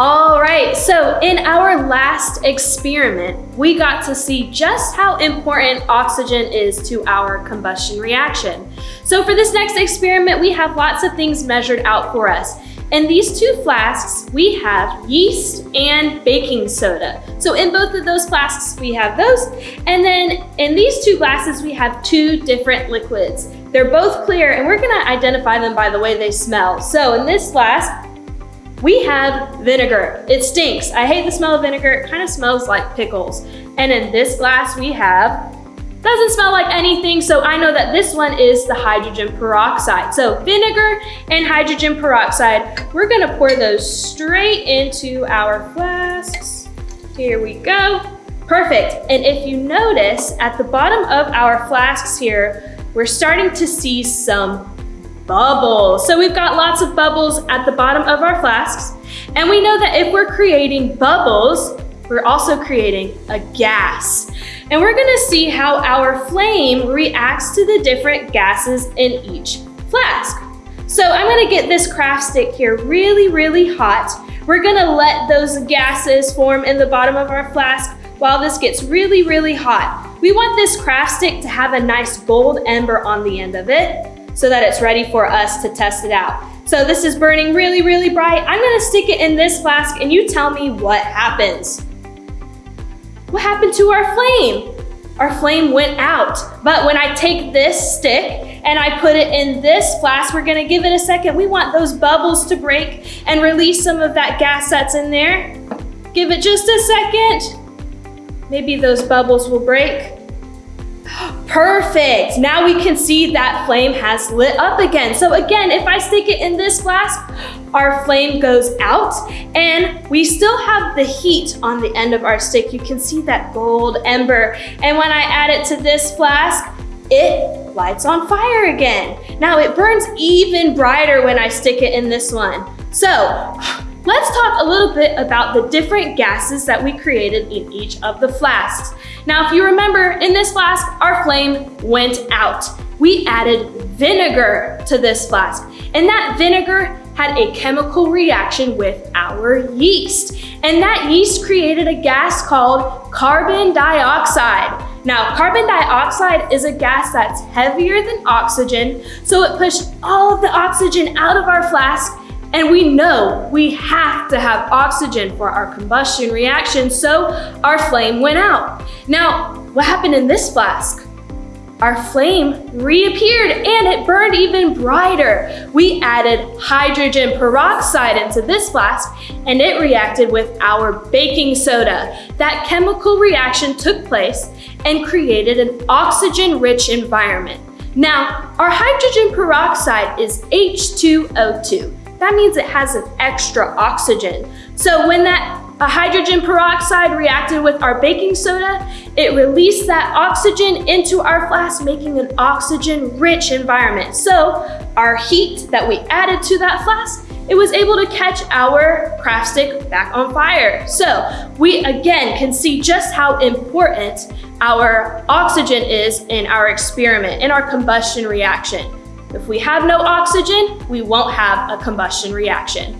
All right, so in our last experiment, we got to see just how important oxygen is to our combustion reaction. So for this next experiment, we have lots of things measured out for us. In these two flasks, we have yeast and baking soda. So in both of those flasks, we have those. And then in these two glasses, we have two different liquids. They're both clear and we're gonna identify them by the way they smell. So in this flask, we have vinegar. It stinks. I hate the smell of vinegar. It kind of smells like pickles. And in this glass we have, doesn't smell like anything, so I know that this one is the hydrogen peroxide. So vinegar and hydrogen peroxide, we're gonna pour those straight into our flasks. Here we go. Perfect. And if you notice, at the bottom of our flasks here, we're starting to see some bubbles. So we've got lots of bubbles at the bottom of our flasks. And we know that if we're creating bubbles, we're also creating a gas. And we're gonna see how our flame reacts to the different gases in each flask. So I'm gonna get this craft stick here really, really hot. We're gonna let those gases form in the bottom of our flask while this gets really, really hot. We want this craft stick to have a nice gold ember on the end of it so that it's ready for us to test it out. So this is burning really, really bright. I'm gonna stick it in this flask and you tell me what happens. What happened to our flame? Our flame went out. But when I take this stick and I put it in this flask, we're gonna give it a second. We want those bubbles to break and release some of that gas that's in there. Give it just a second. Maybe those bubbles will break. Perfect. Now we can see that flame has lit up again. So again, if I stick it in this flask, our flame goes out and we still have the heat on the end of our stick. You can see that gold ember. And when I add it to this flask, it lights on fire again. Now it burns even brighter when I stick it in this one. So Let's talk a little bit about the different gases that we created in each of the flasks. Now, if you remember, in this flask, our flame went out. We added vinegar to this flask, and that vinegar had a chemical reaction with our yeast. And that yeast created a gas called carbon dioxide. Now, carbon dioxide is a gas that's heavier than oxygen, so it pushed all of the oxygen out of our flask and we know we have to have oxygen for our combustion reaction, so our flame went out. Now, what happened in this flask? Our flame reappeared and it burned even brighter. We added hydrogen peroxide into this flask and it reacted with our baking soda. That chemical reaction took place and created an oxygen-rich environment. Now, our hydrogen peroxide is H2O2 that means it has an extra oxygen. So when that hydrogen peroxide reacted with our baking soda, it released that oxygen into our flask, making an oxygen-rich environment. So our heat that we added to that flask it was able to catch our craft stick back on fire. So we again can see just how important our oxygen is in our experiment, in our combustion reaction. If we have no oxygen, we won't have a combustion reaction.